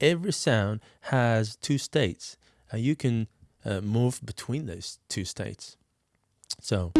every sound has two states. and you can uh, move between those two states. So.